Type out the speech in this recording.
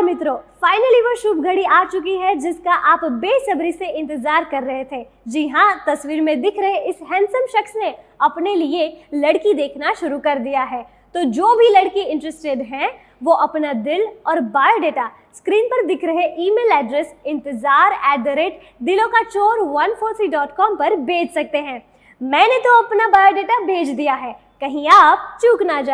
नमस्कार मित्रों फाइनली वो शुभ घड़ी आ चुकी है, जिसका आप बेसब्री से इंतज़ार कर रहे थे। जी हाँ तस्वीर में दिख रहे इस हैंडसम शख्स ने अपने लिए लड़की देखना शुरू कर दिया है। तो जो भी लड़की इंटरेस्टेड हैं, वो अपना दिल और बायोडेटा स्क्रीन पर दिख रहे ईमेल एड्रेस इंतज़ार एट द रेट दिलों का चोर one four C dot com पर भेज सकते हैं। मैंने तो अपना बायोडेटा भेज दिया है, कहीं आप चूक ना जाए।